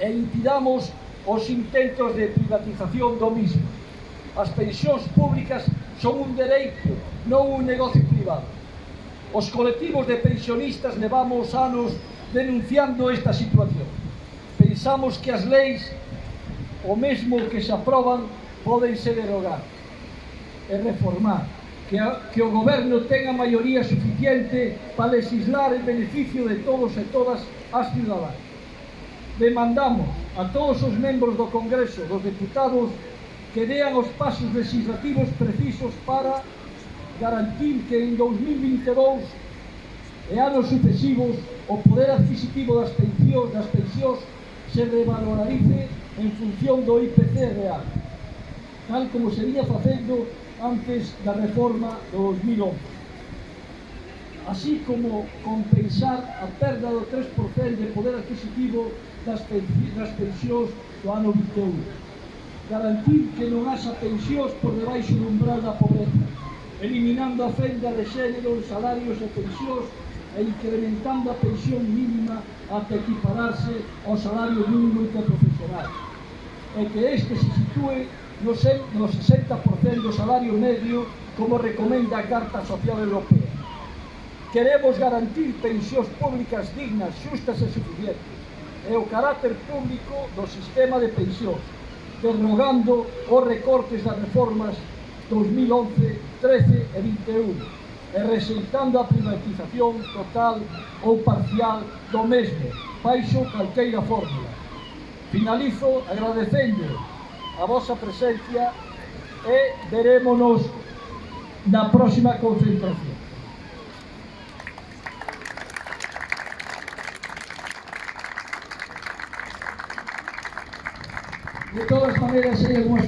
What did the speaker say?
e impidamos os intentos de privatización do mismo. As pensións públicas son un dereito, non un negocio privado. Os colectivos de pensionistas levamos anos denunciando esta situación. Pensamos que as leis, o mesmo que se aproban, poden ser derogar e reformar que, a, que o goberno tenga maioría suficiente para legislar en beneficio de todos e todas as ciudadanas demandamos a todos os membros do Congreso dos Deputados que dean os pasos legislativos precisos para garantir que en 2022 e anos sucesivos o poder adquisitivo das pensións, das pensións se revalorarice en función do IPC real, tal como se vinha facendo antes da reforma do 2011 así como compensar a perda do 3% de poder adquisitivo das, das pensións do ano 21. Garantir que non haxa pensións por debaixo do umbral da pobreza, eliminando a fenda de xénero salarios e pensións e incrementando a pensión mínima ata equipararse ao salario mínimo interprofesional. E que este se sitúe no 60% do salario medio como recomenda a Carta Social Europea Queremos garantir pensións públicas dignas, xustas e suficientes e o carácter público do sistema de pensións, derrogando os recortes das reformas 2011, 13 e 21 e rexeitando a privatización total ou parcial do mesmo, baixo calqueira fórmula. Finalizo agradecendo a vosa presencia e verémonos na próxima concentración. De todas maneras, ellos hemos